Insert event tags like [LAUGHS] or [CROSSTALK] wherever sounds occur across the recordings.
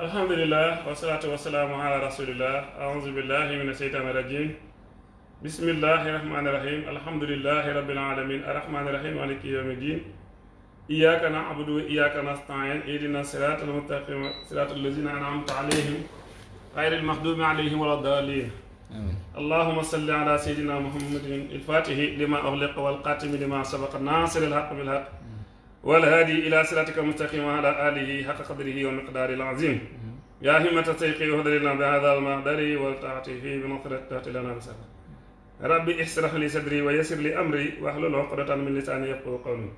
الحمد لله والصلاة والسلام على رسول الله أعوذ بالله من الشيطان الرجيم بسم الله الرحمن الرحيم الحمد لله رب العالمين الرحمن الرحيم مالك يوم الدين إياك نعبد وإياك نستعين اهدنا الصراط المستقيم صراط الذين أنعمت عليهم غير المغضوب عليهم ولا الضالين اللهم صل على سيدنا محمد الفاتح لما أغلق والقاتم لما سبق الناصر الحق بالحق والهادي إلى صراطك المستقيم وعلى آله حق قدره ومقداره العظيم. يا همة السيقي وهدر لنا بهذا المقدر والتعطي فيه بنصرة تأتي لنا بسهل ربي اشرح لي صدري ويسر لي أمري واحلل عقدة من لساني يفقهوا قولي.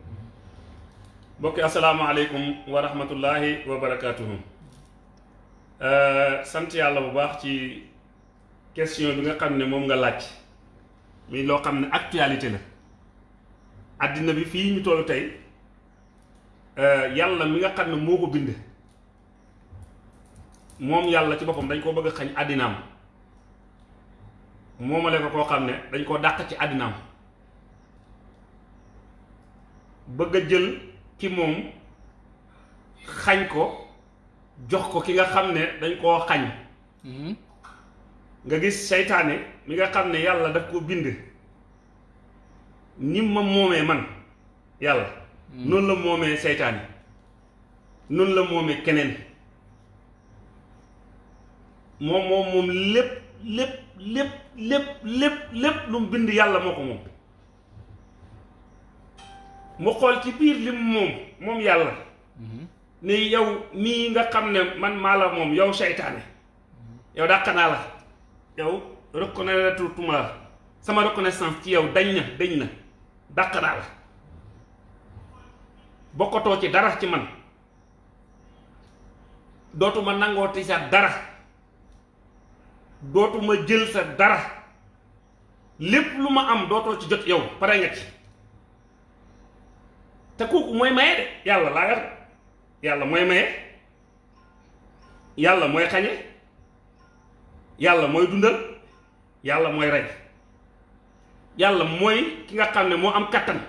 بوكي السلام عليكم ورحمة الله وبركاته. sant yàlla bu baax ci question bi nga xam ne moom nga laaj. mi loo xam ne actualité la. Àddina yàlla mi nga xam ne moo ko bind. Moom yàlla ci boppam dañ koo bëgg a xañ àddinaam. Moomale ko koo xam ne dañ koo dàq ci àddinaam. Bëgg a jël ki moom xañ ko jox ko ki nga xam ne dañ koo xañ. Nga gis seytaane mi nga xam ne yàlla daf ko bind. Ni ma moomee man yàlla noonu la moomee seytaane noonu la moomee keneen. Moom moom moom lépp lépp lépp lépp lépp lépp lu mu bind yàlla moo ko moom. Mu xool ci biir lim moom moom yàlla. Ne yow mii nga xam ne man maa la moom yow seytaane. Yow dàq naa la. Yow reconnaître tuma sama reconnaissance ci yow dañ na dañ na. Dàq naa la. Bokkatoo ci dara ci man. Dootuma nangooti sa dara. Dootuma jël sa dara. Lépp lu ma am dootoo ci jot yow pare nga ci. Te kooku mooy maye de yàlla laa yor. Yàlla mooy maye. Yàlla mooy xañe. Yàlla mooy dundal. Yàlla mooy rey. Yàlla mooy ki nga xam moo am kattan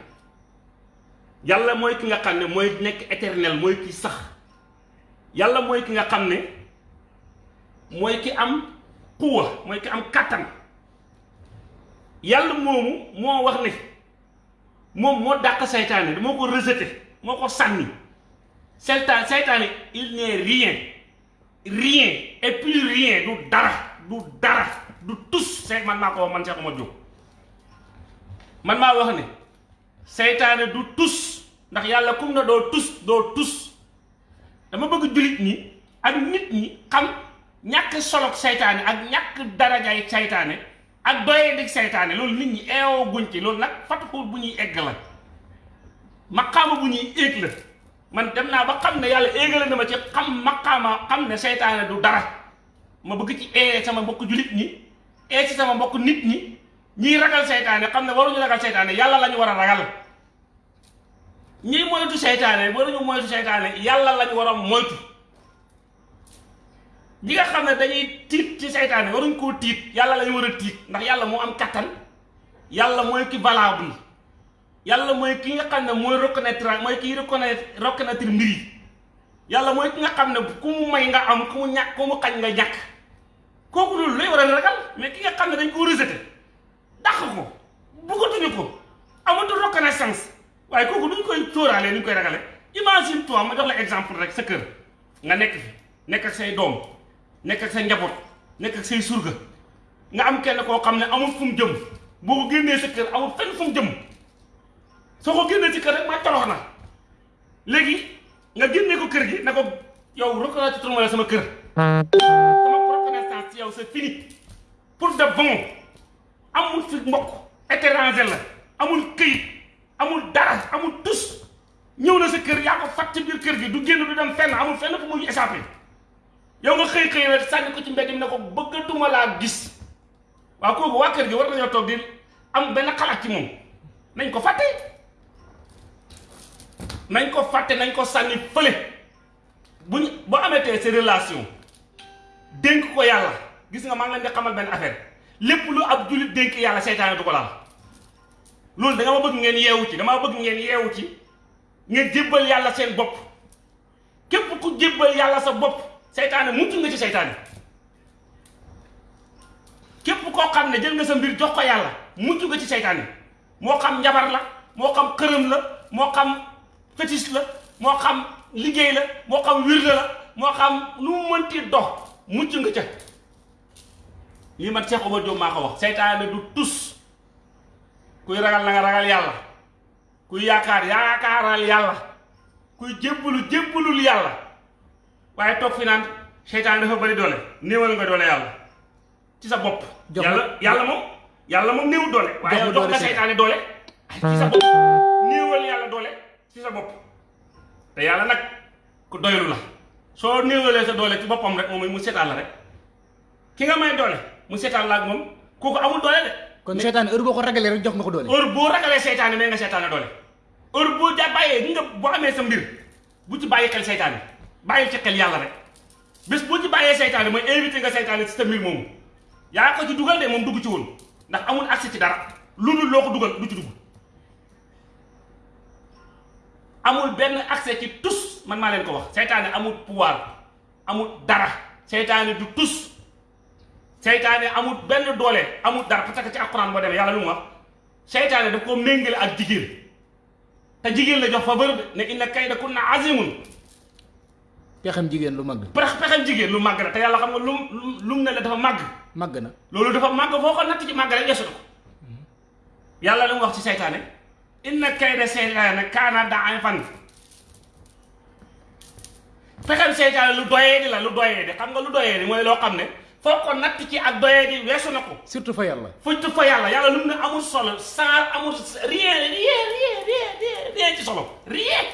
yàlla mooy ki nga xam ne mooy nekk éternel mooy ki sax. Yàlla mooy ki nga xam ne mooy ki am xuwa mooy ki am kattan. Yàlla moomu moo wax ne moom moo dàq seytaane moo ko rejeté moo ko sànni. Seytaane il n'est rien. Rien et plus rien du dara du dara du tus. See man maa ko wax man Cheikh Diop. Man maa wax ne du tus ndax yàlla kum na doo tus doo tus. Dama bëgg jullit ñi ak nit ñi xam ñàkk solog seytaane ak ñàkk darajaay seytaane ak doyee dig seytaane. Loolu nit ñi eewoo guñ ci loolu nag fatuxul bu ñuy egg la. Maqaama bu ñuy éeg la. Man dem naa ba xam ne yàlla éegale na ma ci xam maqaama xam ne seytaane du dara. Ma bëgg ci ee sama mbokk jullit ñi ee ci sama mbokk nit ñi. Ragal seytaane xam ne waruñu ragal seytaane yàlla la ñu war a ragal ñiy moytu seytaane waruñu moytu seytaane yàlla la ñu war a moytu. Ñi nga xam ne dañuy tiit ci seytaane waruñ koo tiit yàlla la ñu war a tiit ndax yàlla moo am kattan yàlla mooy ki valable yàlla mooy ki nga xam ne mooy reconnaître mooy kiy reconnaître reconnaître mbir yi. Yàlla mooy ki nga xam ne ku mu may nga am ku mu ñàkk ku mu xañ nga ñàkk. Kooku loolu lay war a ragal mais ki nga xam ne dañ koo rejeté dàq ko bëggatuñu ko amatul reconnaissance waaye kooku duñ koy sóoraale ni ñu koy ragale imagine toi ma jox la exemple rek sa kër nga nekk fi nekk ak say doom nekk ak sa njaboot nekk ak say surga nga am kenn koo xam ne amul fu mu jëm boo ko génnee sa kër amul fenn fu mu jëm soo ko génnee ci kër rek ma torox na léegi nga génnee ko kër gi ne ko yow reconnaître ma la sama kër sama reconnaissance ci yow c'est fini pour de bon amul fi mbokk étranger la amul këyit amul dara amul tus. Ñëw na sa kër yaa ko fat ci biir kër gi du génn du dem fenn amul fenn fu muy échappé yow nga xëy xëy rek sànni ko ci mbedd mi ne ko bëggatuma laa gis. Waaw kooku waa kër gi war nañoo toog di am benn xalaat ci moom. Nañ ko fàtte. Nañ ko fàtte nañ ko sànni fële. Buñ boo ameetee sa relation dénk ko yàlla. Gis nga maa ngi leen di xamal benn affaire. Lépp lu ab jullit dénk yàlla seytaane du ko laal loolu da nga ma bëgg ngeen yeewu ci dama bëgg ngeen yeewu ci ngeen jébbal yàlla seen bopp. Képp ku jébbal yàlla sa bopp seytaane mucc nga ci seytaane. Képp koo xam ne jël nga sa mbir jox ko yàlla mucc nga ci seytaane. Moo xam njabar la moo xam xërëm la moo xam fétiche la moo xam liggéey la moo xam wirde la moo xam lu mu mënti dox mucc nga ca. Lii man Cheikh Omar Diop maa ko wax seytaane du tus kuy ragal na nga ragal yàlla kuy yaakaar yaakaaral yàlla kuy jébbalu jébbalul yàlla waaye toog fi naan seytaane dafa bari doole néewal nga doole yàlla ci sa bopp yàlla ma- yàlla moom yàlla moom néew doole waaye ma jox doole nga seytaane. seytaane doole ci sa bopp néewal yàlla doole ci sa bopp te yàlla nag ku doylu la soo néewalee sa doole ci boppam rek moom mu seetaan la rek. Ki nga may doole mu seetaan la ak moom? Kooku amul doole de kon seytaane heure boo ko ragalee rek jox nga ko doole. Heure boo ragalee seytaane may nga seytaane doole. Heure boo ja bàyyee nga boo amee sa mbir bu ci bàyyi xel seytaane bàyyil ci xel yàlla rek. Bés boo ci bàyyee seytaane mooy invité nga seytaane ci sa mbir moomu. Yaa ko ci dugal de moom dugg ci woon ndax amul accès ci dara. Lu dul loo ko dugal du ci dugg. Amul benn accès ci tus man maa leen ko wax. Seytaane amul pouvoir amul dara. Seytaane du tus seytaane amul benn doole amul dara. Parce que ci alxuraan boo demee yàlla lu mu wax? Seytaane daf ko méngale ak jigéen. Te jigéen la jox fa bërëb ne inna kayda kunna azimun. Pexem jigéen lu mag pex pexem jigéen lu màgg la. Te yàlla xam nga lu lu mu ne la dafa màgg. Màgg na. Loolu dafa màgg foo ko natt ci màgg rek yesu ko. Yàlla lu mu wax ci seytaane? Inna kayda seytaane kaana da'ifan pexem seytaane lu doyee di la lu doyee di xam nga lu doyee di mooy loo xam ne foo ko natt ci ak doyee di weesu na ko. Surtout fa yàlla. Fuñ fa yàlla yàlla lu ne amul solo sans amul rien rien rien rien rien ci solo rien.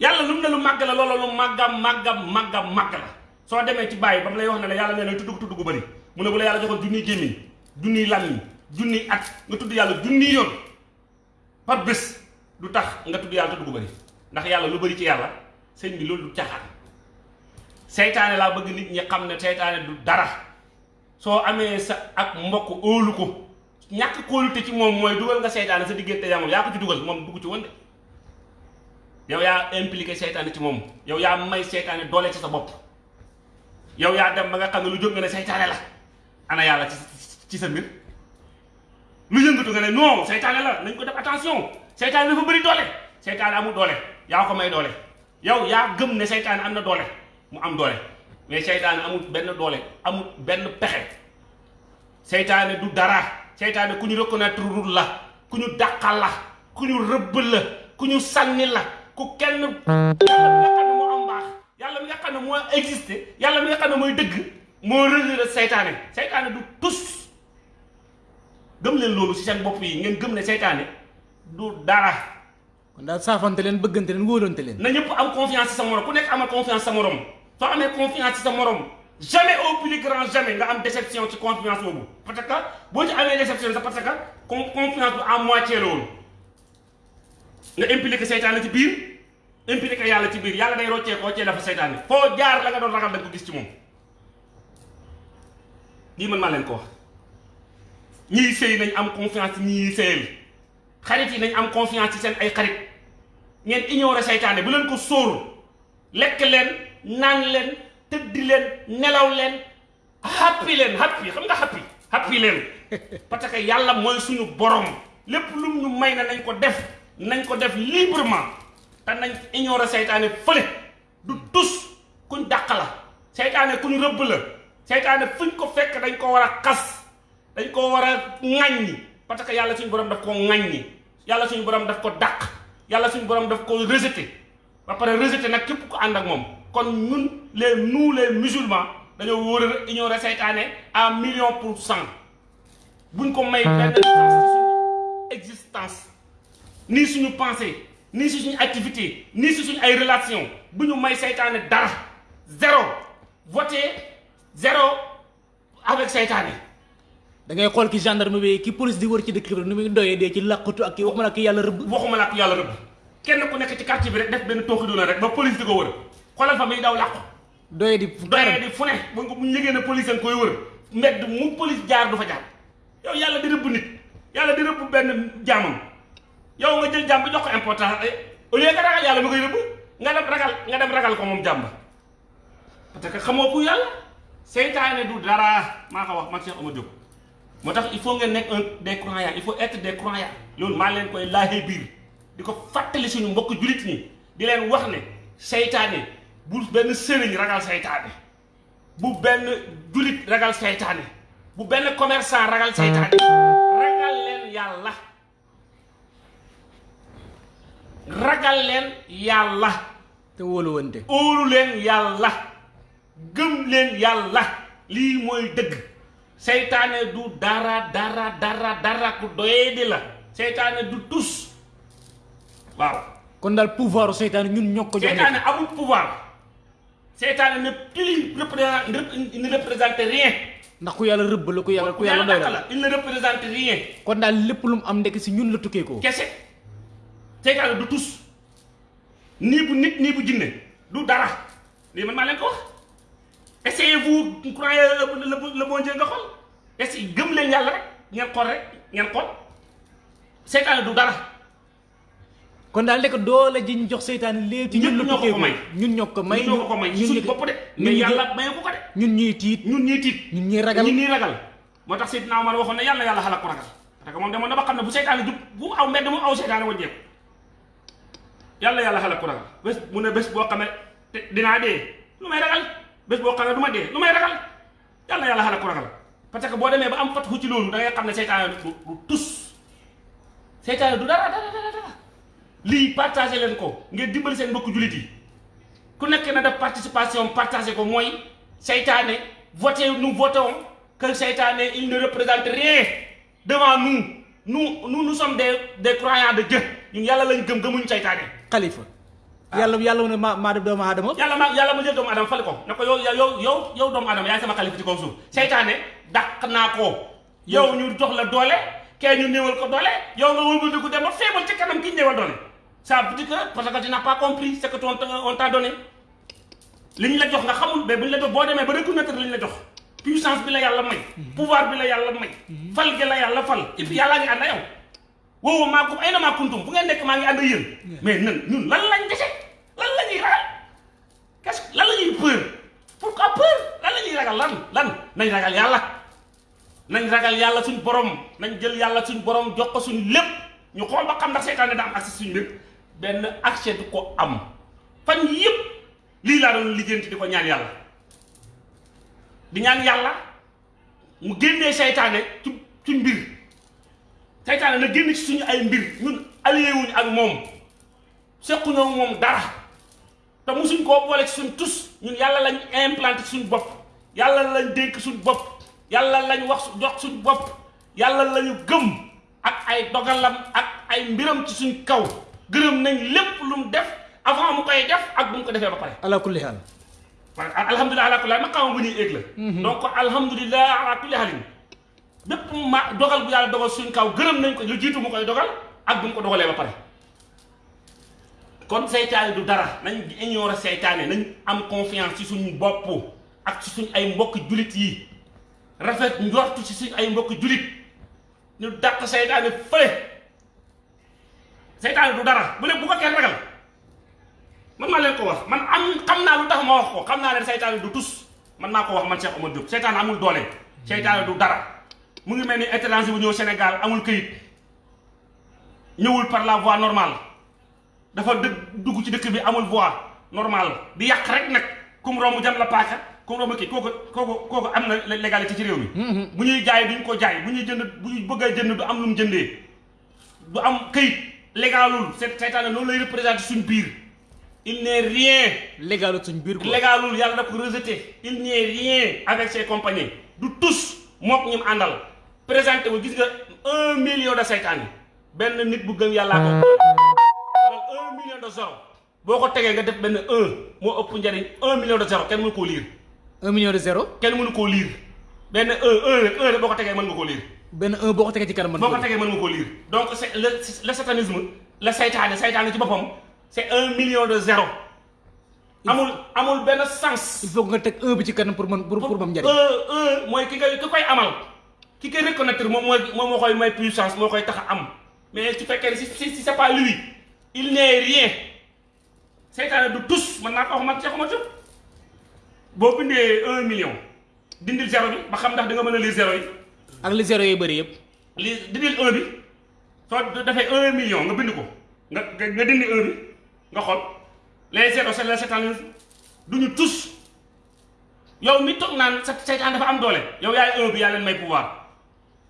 Yàlla lu ne lu màgg la loola lu màggam màggam màggam màgg la. Soo demee ci bàyyi ba mu lay wax ne la yàlla nee na tudd tudd gu bëri mu ne bu la yàlla joxoon junniy gémmiñ junniy làmmiñ junniy at nga tudd yàlla junniy yoon. Par bés du tax nga tudd yàlla tudd gu bëri ndax yàlla lu bëri ci yàlla sëñ bi loolu du caaxaan seytaane laa bëgg nit ñi xam ne seytaane du dara. Soo amee sa ak mbokk óolu ko. Ñàkk kóolute ci moom mooy dugal nga seytaane sa diggante yaa moom yaa ko ci dugal moom dugg ci woon de. Yow yaa impliqué seytaane ci moom. Yow yaa may seytaane doole ci sa bopp. Yow yaa dem ba nga xam ne lu jóg nga ne seytaane la. Ana yàlla ci ci sa mbir. Lu yëngatu nga ne non seytaane la nañ ko def attention. Seytaane dafa bëri doole. Seytaane amul doole. Yaa ko may doole. Yow yaa gëm ne seytaane am doole mu am doole. Mais seytaane amul benn doole amul benn pexe. Seytaane du dara. Seytaane ku ñu reconnaître rul la ku ñu dàqal la ku ñu la ku ñu sànni la ku kenn yàlla mi nga xam ne moo am mbaax yàlla mi nga xam ne moo existé yàlla mi nga du tus. Gëm leen loolu ci seen bopp yi ngeen gëm ne seytaane du dara kon daal saafante leen bëggante leen wóolante leen na ñëpp am confiance ci sa morom. Ku nekk amal confiance sa morom. Soo amee confiance ci sa morom jamais au plus grand jamais nga am déception ci confiance boobu. Parce que boo ci amee déception c'est parce que con- confiance bu à moitié la woon. Nga impliqué seytaane ci biir impliqué yàlla ci biir. Yàlla day roccee koo cee dafa seytaane. Foo jaar la nga doon ragal da ko gis ci moom. Lii man maa leen ko wax. Sëy nañ am confiance ci ñiy sëyal. Xarit yi nañ am confiance ci seen ay xarit ngeen ignorer seytaane bu leen ko sóoru. Lekk leen naan leen tëddi leen nelaw leen. Happy leen happy. Xam nga happy? Happy leen. [LAUGHS] Parce que yàlla mooy suñu borom. Lépp lu ñu may na nañ ko def. Nañ ko def librement. Te nañ ignorer seytaane fële. Du tus kuñ dàq la. Seytaane kuñ rëbb la. Seytaane fuñ ko fekk dañ ko war a xas. Dañ ko war a ŋàññi parce que yàlla suñu borom daf ko ŋàññi yàlla suñu borom daf ko dàq yàlla suñu borom daf ko rejeté. Ba pare rejeté nag képp ànd ak moom. Kon ñun les nous les musulmans dañoo war a ignorer seytaane à million pour cent. Buñ ko may benn suñu existence nii suñu pensée nii si suñu activité nii si suñu ay relation bu ñu may seytaane dara zéro. Voté zéro avec seytaane da ngay xool ki gendarme bi ki police di wër ci dëkk bi nu muy doyee dee ci làqatu ak ki waxuma la ki yàlla rëbb. Waxuma làkk yàlla rëbb. Kenn ku nekk ci quartier bi rek def benn tooxi doona rek ba police di ko wër. Xoolal fa muy daw làqu. Doyee di doyee di fu ne. Bu ñu yëgee ne police nga koy wër mbedd mu police jaar du fa jaar. Yow yàlla di rëbb nit. Yàlla di rëbb benn jaamam. Yow nga jël jaam bi jox ko importance au lieu nga ragal yàlla mi koy rëbb nga dem ragal nga dem ragal ko moom jaam ba. Parce que xamoo ku yàlla. Seytaane du dara. Maa ko wax man Cheikh Omar Diop moo tax il faut ngeen nekk un des croyants il faut être des croyants loolu maa leen koy laajee biir. Di ko fàttali suñu mbokk julit ñi. Di leen wax ne seytaane bu benn sëriñ ragal seytaane. Bu benn julit ragal seytaane. Bu benn commerçant ragal seytaane. Ragal leen yàlla. Ragal leen yàlla. Te wóoluwante. Óolu leen yàlla. Gëm leen yàlla. Lii mooy dëgg seytaane du dara dara dara dara ku doyee di la seytaane du tus waaw kon daal pouvoir seytaane ñun ñoo ko jox seytaane amul pouvoir seytaane ne plus ne représente rien. Ndax ku yàlla rëbb la ku yàlla ku yàlla doy la la il ne représente rien. Kon daal lépp lu mu am ndekk si ñun la tukkee ko. Kese. Seytaane du tus nii bu nit nii bu jinne du dara lii man maa leen ko. wax essayez-vous croyez le le bon Dieu nga xool. Essayez gëm leen yàlla rek ngeen xool rek ngeen xool. Seytaane du dara. Kon daal ndekk doole ji ñu jox seytaane ci ñun ñoo ko may. ñun ñoo ko may ñun ñoo ko may. suñu bopp de. mais yàlla mayu ko ko de. ñun ñuy tiit. Ñun ñii tiit. Ñun ñuy ragal. Ñun ñii ragal. Moo tax Seydina Omar waxoon ne yàlla yàlla xalak ko ragal. Parce que moom demoon na ba xam ne bu seytaane jub bu aw mbedd mu aw seytaane wàññeeku. Yàlla yàlla xalak ko ragal. Bés mu ne bés boo xamee te dinaa dee. Lu may ragal bés boo xamee du ma dee lu may ragal yàlla yàlla xalak ko ragal parce que boo demee ba am fatxu ci loolu da ngay xam ne seytaane du tus seytaane du dara dara dara dara lii partagé leen ko ngeen dimbali seen mbokku jullit yi ku nekk na def participation partagé ko mooy seytaane voté nous votons que seytaane il ne représente rien devant nous nous nous sommes des des croyants de Dieu ñun yàlla lañ gëm gëmuñ seytaane xalifa yàlla mu ne maa maa def doomu aadama yàlla ma. Yàlla ma jël doomu adama fale ko. Ne ko yow yow yow yow doomu adama yaay sama xalifa ci kaw suuf. Seytaane dàq naa ko. Yow ñu jox la doole kee ñu néewal ko doole yow nga wëlbatiku dem ba feebal ci kanam ki ñu néewal doole. Ça veut dire que parce que tu n'as pas compris ce que ton on t'a donné. Li ñu la jox nga xamul mais bu ñu la jox boo demee ba reconnaître li ñu la jox. Puissance bi la yàlla may. Pouvoir bi la yàlla may. Fal gi la yàlla fal. Et puis yàllaa ngi ànd ak yow woowu maa ko ay na maa kuntum fu ngeen nekk maa ngi ànd ak yéen mais nan ñun lan lañ dese lan la ñuy ragal qu'est-ce que lan la ñuy peur pourquoi peur lan la ñuy ragal lan lan nañ ragal yàlla nañ ragal yàlla suñ borom. Nañ jël yàlla suñ borom jox ko suñ lépp ñu xool ba xam ndax seytaane da am accès suñ lépp benn accès du ko am. Fan yëpp lii laa doon liggéeyante di ko ñaan yàlla di ñaan yàlla mu génnee seytaane ci suñ mbir seytaane na génn ci suñu ay mbir. Ñun allié wuñ ak moom. Sequñoo moom dara. Te musuñ koo boole ci suñ tus. Ñun yàlla lañ implanté suñ bopp. Yàlla lañ dénk suñ bopp. Yàlla lañ wax jox suñ bopp. Yàlla lañu gëm. Ak ay dogalam ak ay mbiram ci suñ kaw. Gërëm nañ lépp lu mu def avant mu koy def ak bu mu ko defee ba pare. Ala kulli que alhamdulilah ala kulli ma xamam bu ñuy éeg la. Donc alhamdulilah ala kulli halin bépp ma dogal bu yàlla dogal suñ kaw gërëm nañ ko lu jiitu mu koy dogal ak bu mu ko dogalee ba pare. kon seytaane du dara nañ ignorer seytaane nañ am confiance ci suñu bopp ak ci suñ ay mbokk julit yi. rafet njortu ci suñ ay mbokk julit ñu dàq seytaane fële. seytaane du dara bu ne bu ko kenn ragal. man maa leen ko wax man am xam naa lu tax ma wax ko xam naa leen seytaane du tus man maa wax man Cheikh Omar Diop amul doole. seytaane du dara mu ngi mel ni étranger bu ñëw Sénégal amul këyit. Ñëwul par la voie normale. Dafa dë dugg ci dëkk bi amul voie normale. Di yàq rek nag. Kum romb jam la paaka kum romb kii kooku kooku kooku am na légalité ci réew mi. Bu ñuy jaay duñ ko jaay. Bu ñuy jënd bu ñu bëgg a jënd du am lu mu jëndee. Du am këyit légalul. C'est seytaane loolu lay représenté suñ biir. Il n'est rien. Légalu suñ biir quoi. Légalul yàlla da ko rejeté. Il n'est rien avec ses compagnons du tous mook ñim àndal présenté wu gis nga un million de seytaan yi benn nit bu gëm yàllaa ko. Wala un million de zéro. Boo ko tegee nga def benn un moo ëpp njariñ un million de zéro. Kenn mënu koo liir un million de zéro? Kenn mënu koo liir benn un un rek un rek boo ko tegee mën nga koo liir benn un boo ko tegee ci kanam man boo ko tegee mën nga koo liir donc c'est le le satanisme la saytaane saytaane ci boppam c'est un million de zéro. Amul amul benn sens. Il faut nga teg un bi ci kanam pour mën pour pour mam njariñ. un un mooy ki koy ki koy amal ki koy reconnaître moom mooy moom moo koy may puissance moo koy tax am. Mais su fekkee ne si si si c'est pas lui il n'est rien. Seytaane du tus man naa ko wax man boo bindee un million dindil zéro bi ba xam ndax da nga mën a lire zéro yi. Ak li zéro yi bëri yëpp. Li dindil un bi. Soo defee un million nga bind ko. Nga nga dindi un bi nga xool. Les zéro c'est les seetaan du ñu tus. Yow mi toog naan dafa am doole. Yow yaay un bi yaa leen may pouvoir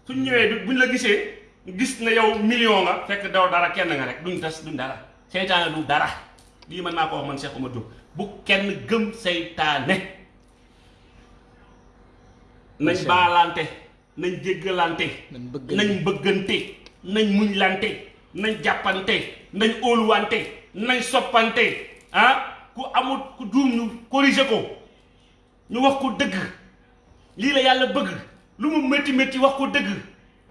suñ ñëwee buñ la gisee gis na yow million nga fekk daw dara kenn nga rek duñ tas duñ dara. Seytaane du dara. Lii man maa ko wax man Cheikh Oumar Diop. Bu kenn gëm seytaane nañ baalante nañ jéggalante nañ bëggante. nañ muñlante nañ jàppante nañ óoluwante nañ soppante ah ku amul ku juum ñu corriger ko ñu wax ko dëgg. Lii la yàlla bëgg lu mu métti métti wax ko dëgg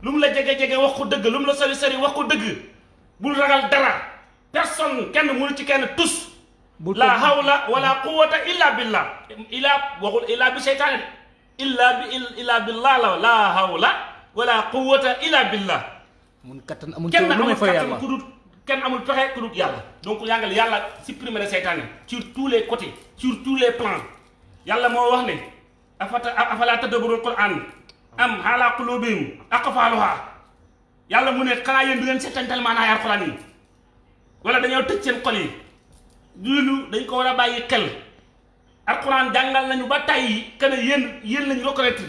lu mu la jege jege wax ko dëgg lu mu la sori sori wax ko dëgg bul ragal dara. Personne kenn mënu ci kenn tus. Bul la hawla wala quwwata illa billah. Illa waxul illa bi de. Illa bi illa billah la la hawla wala quwwata illa billah. Mun kattan amul coow lu may amul ku dul kenn amul pexe ku dul yàlla. Donc yàngal yàlla supprimer na seytaane sur tous les côtés sur tous les plans. Yàlla moo wax ne afata afala tadabburul quran am ala qulubihim aqfaluha yàlla mu ne du ngeen seetantal maanaay alquran yi. Wala dañoo tëj seen xol yi. Loolu dañ ko war a bàyyi xel. Alquran jàngal nañu ba tàyyi que ne yéen yéen lañu reconnaître.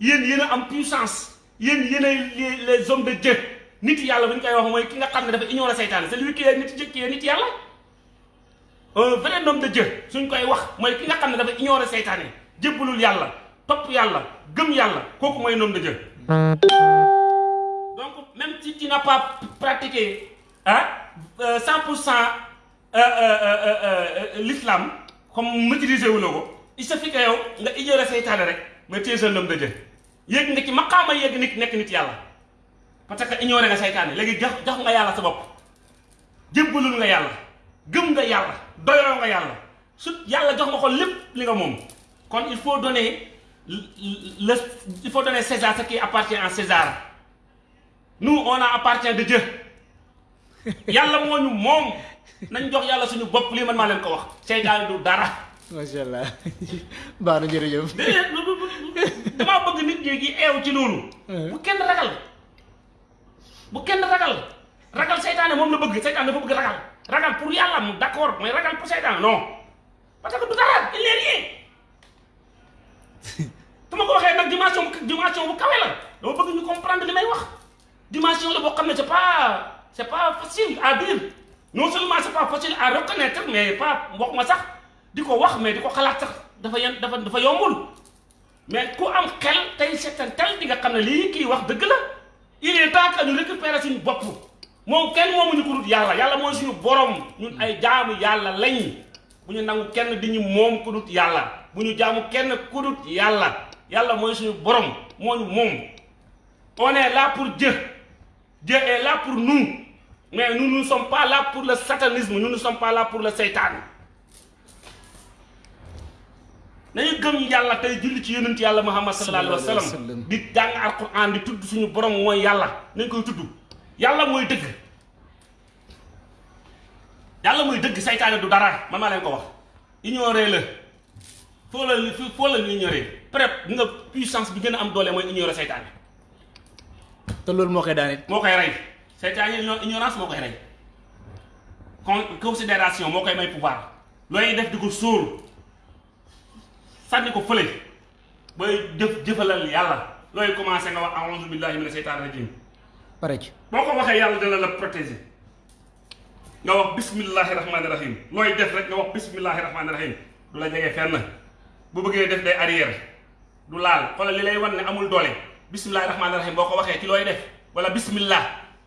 Yéen a am puissance. Yéen ay les hommes de Dieu. Nit yàlla bu ñu koy wax mooy ki nga xam ne dafa ignorer seytaane. C'est lui qui est nit est nit yàlla. Un vrai homme de Dieu suñ koy wax mooy ki nga xam ne dafa ignorer seytaane. Jébbalul yàlla topp yàlla gëm yàlla kooku mooy homme de Dieu. Donc même si tu n'as pas pratiqué ah cent pour cent l'islam comme maîtriser wu la ko il suffit que yow nga ignorer seytaane rek mais tu es un homme de nga ci maqaama yéeg nit nekk nit yàlla. Parce que ignorer nga seytaane léegi jox jox nga yàlla sa bopp. Jébbalul nga yàlla gëm nga yàlla doyoo nga yàlla. Su yàlla jox nga ko lépp li nga moom. Kon il faut donner le il faut donner César ce qui appartient à César. Nous on a appartient de Dieu. [LAUGHS] Yàlla moo ñu moom. Nañ jox yàlla suñu bopp lii man maa leen ko wax. Seytaane du dara. Macha allah. Baax na lu- lu- damaa bëgg nit ñi gi eew ci loolu. Bu kenn ragal. Bu kenn ragal. Ragal seytaane moom la bëgg. Seytaane dafa bëgg ragal. Ragal pour yàlla mu d'accord mais ragal pour seytaane non. Parce que du dara il n'est rien su ma ko waxee nag dimension dimension bu kawe la dama bëgg ñu comprendre li may wax dimension la boo xam ne c'est pas c'est pas facile à dire non seulement c'est pas facile à reconnaître mais pas wax ma sax di ko wax mais di ko xalaat sax dafa dafa dafa yombul mais ku am xel tey seetantal di nga xam ne lii kii wax dëgg la il est temps que ñu récupérer suñu bopp moom kenn moomuñu ko dut yàlla yàlla mooy suñu borom. Ñun ay jaamu yàlla lañ bu ñu nangu kenn di ñu moom ku dut yàlla bu ñu jaamu kenn ku dut yàlla. yàlla mooy suñu borom moo ñu moom. on est là pour Dieu. Dieu est là pour nous. mais nous ne sommes pas là pour le satanisme nous ne sommes pas là pour le seytaan. nañu gëm yàlla tey julli ci yonent yàlla muhammad sallallahu alayhi wa Sallallahu alayhi wa sallam. sallam. di jàng alquran di tudd suñu borom mooy yàlla. nañ koy tudd. yàlla mooy dëgg. yàlla mooy dëgg saytaane du dara. man maa leen ko wax. ignorer la foo la foo la ñu ignorer peut-être nga puissance bi gën a am doole mooy ignorer saytaane te loolu moo koy daanit moo koy rey. Saytaane igno- ignorance moo koy rey. Con considération moo koy may pouvoir. Looy def di ko sóor. Sànni ko fële. Booy jëf jëfalal yàlla. Looy commencé nga wax a'udhu billahi mina seytaani rajim pare ci. Boo ko waxee yàlla dina la protéger. Nga wax bismillahi rahmaani rahim looy def rek nga wax bismillahi rahmaani rahim du la jege fenn bu bëggee def day arrière du laal xoolal li lay wan ne amul doole bismillahi rahmaani rahim boo ko waxee ci looy def wala bismillah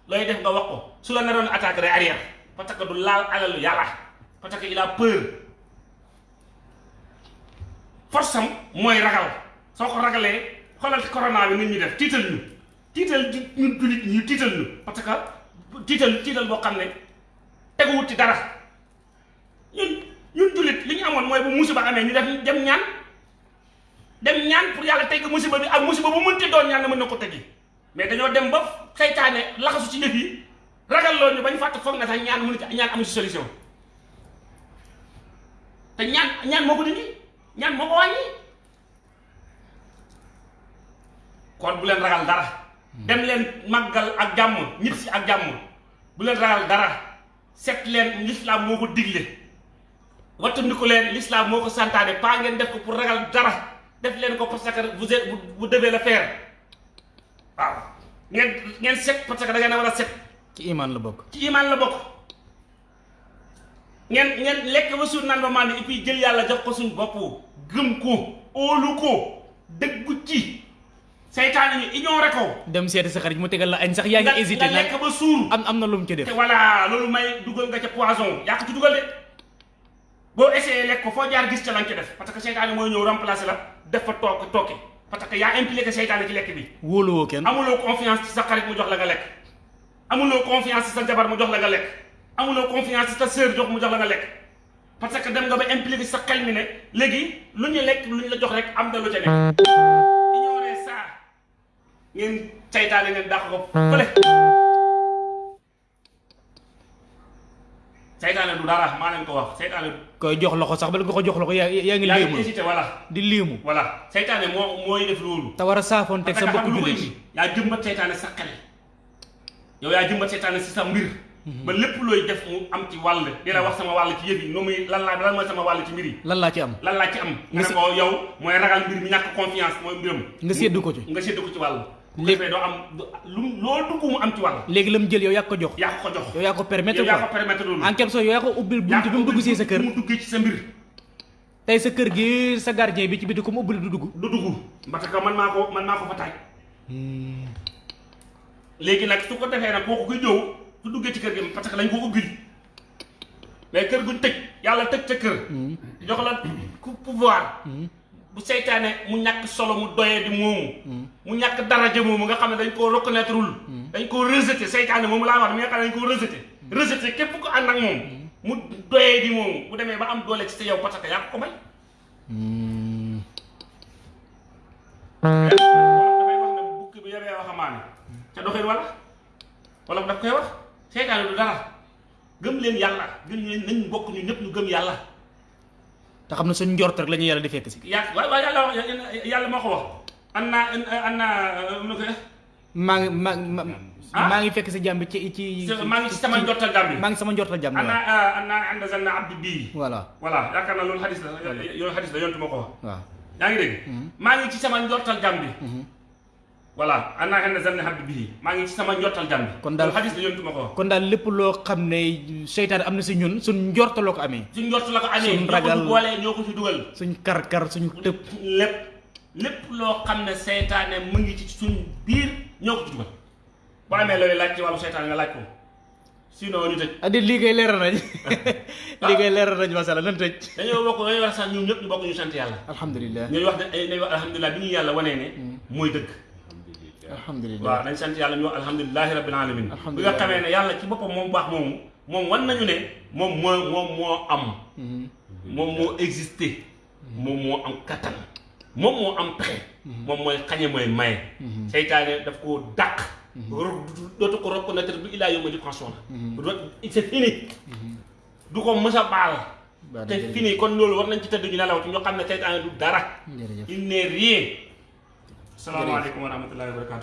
looy def nga wax ko su la naroon attaque day arrière parce que du laal alalu yàlla parce que il a peur. force am mooy ragal soo ko ragalee xoolal corona bi nit ñi def tiital ñu tiital ji ñun jullit ñi tiital ñu parce que tiital tiital boo xam ne teguwut ci dara ñun ñun jullit li ñu amoon mooy bu musiba amee ñu def dem ñaan dem ñaan pour yàlla tegg musiba bi ak musiba bu mënti doon ñaan mën na ko teggi mais dañoo dem ba seytaane laxasu ci yi ragal loolu ñu bañ fàtte foog na sax ñaan mënu ci ñaan amu ci solution. Te ñaan ñaan moo ko dindi ñaan moo ko wàññi. Kon bu leen ragal dara. Dem leen màggal ak jàmm ñit si ak jàmm. Bu leen ragal dara. Set leen l'islam moo ko digle. Leen l'islam moo ko santaane. Pas ngeen def ko pour ragal dara def leen ko parce que vous êtes vous devez le faire. Waaw. Ngeen ngeen set parce que da ngeen war a set. Ci iman la bokk. Ci iman la bokk. Ngeen ngeen lekk ba suur naan ba màndi et puis jël yàlla jox ko suñ bopp. Gëm ko óolu ko dëggu ci. Seytaane ñu ignoré ko. Dem seeti sa xarit mu tegal la añ sax yaa nga ngi hésité nga lekk ba suur. am am na lu mu ci def. Voilà loolu may dugal nga ca poison. Yaa ko ci dugal de. Boo essayé lekk ko foo jaar gis ca lañ ca def. Parce que seytaane mooy ñëw remplacer la def fa toog tooke parce que yaa impliqué seytaane ci lekk bi. wóoluwoo kenn. amuloo confiance ci sa xarit mu jox la nga lekk. amuloo confiance ci sa jabar mu jox la nga lekk. amuloo confiance ci sa sœur jox mu jox la nga lekk. parce que dem nga ba impliqué sa xel mi ne léegi lu ñu lekk lu ñu la jox rek am na lu ca nekk ignoré ça. ngeen seytaane ngeen dàq ko fële seytaane du dara maa leen ko wax. Seytaane koy jox loxo sax bala nga ko jox loxo yaa yaa ngi léemu hésité voilà. Di léemu voilà. Seytaane moo mooy def loolu. Te war a saafoon teg sa ko jullit. indi? Yaa jëmbat seytaane sa xel. Yow yaa jëmbat seytaane si sa mbir. Ba lépp looy def mu am ci wàll. Di la wax sama wàll ci yëf yi. Nu muy lan laa lan mooy sama wàll ci mbir yi? Lan laa ci am? Lan laa ci am? Nga ko yow mooy ragal mbir mi ñàkk confiance mooy mbiram. Nga séddu ko ci. nga séddu ko ci wàll defee doo am lu loo dugg mu am ci wàll. léegi la mu jël yow yaa ko jox. Yaa ko ko jox. Yow yaa ko permettre yow yaa ko permettre loolu. En quelque sorte yow yaa ko ubbil buntu ko bi mu dugg si sa kër. mu duggee ci sa mbir. Tey sa kër gi sa gardien bi ci biti comme ubbil du dugg. Du dugg. Parce que man maa ko man maa ko fa taaj. Léegi nag su ko defee nag kooku kuy ñëw su duggee ci kër gi parce que lañ ko ubbil. Mais kër guñ tëj yàlla tëj sa kër. Jox la ku pouvoir bu seytaane mu ñàkk solo mu doyee di moomu mu ñàkk daraja moomu nga xam ne dañ koo reconnaître wul dañ koo rejeté. Seytaane moomu laa wax mi nga xam ne dañ koo rejeté. Rejeté képp ko ànd ak moom. Mu doyee di moomu bu demee ba am doole ci sa yow parce que yaa ko ko may? Wolof dafay wax ne bukki bi yebee waxamaane. Ca doxin wala? Wolof daf koy wax. Seytaane du dara. Gëm leen yàlla. Gëm leen nañ bokk ñu ñëpp ñu gëm yàlla te xam ne suñ njort rek la ñu yàlla di fekk si. Yàlla waaye waaye yàlla wax yàlla moo ko wax. An naa an naa nu ko maa ngi maa ngi Ah? ngi fekk si jàmm bi ci ci maa ngi ci sama njortal bi. ngi sama njortal jàmm an waaw. naa an naa ànd zanna abdi voilà. Voilà yaakaar naa loolu xadis la yoolu xadis la yontu moo ko wax. Waaw. Yaa ngi dégg? Maa ngi ci sama njortal jàmm bi voilà an naa ànd zanna abdi bii maa ngi ci sama njortal jàmm bi Kon loolu xadis la yontu moo ko. kon daal lépp loo xam ne seytaane am na si ñun suñ njort loo ko amee. Suñ njort la ko ñoo ko ragal- ci boolee ñoo ko ci dugal. suñ kar-kar suñ tëb. Lépp lépp loo xam ne seytaane mu ngi ci suñ biir ñoo ko ci dugal. Boo amee looy laaj ci wàllu seytaane nga laaj ko. Sinon ñu tëj. Addi lii kay leeral nañ. [LAUGHS] Lii kay leeral nañ masala nan tëj. Dañoo bokk dañuy wax sax ñun ñëpp ñu bokk ñu sant yàlla. Alhamdulilah ñuy wax ne nañu wax alhamdulilah bi ñu yàlla wanee ne mooy dëgg alhamdulilah waaw nañ sant yàlla ñu wax alhamdulilahi rabbil alamin. Bi Alhamdulillah. nga xamee ne yàlla ci boppam moom baax moomu moom wan nañu ne moom moo moom moo am. Moom moo existé. Moom moo am kattan. Moom moo am pexe. Moom mooy xañe mooy maye. Seytaane daf koo dàq. Ro- dootu ko reconnaître du ilaa yawma pension la c'est fini. Du ko mës a baal. Baal te jërëjëf. fini. Kon loolu war nañ ci tëdd ñu nelaw ci ñoo xam ne seytaane du dara. Jërëjëf. Il n'est rien. Salaamaaleykum wa rahmatullahi wa barakatu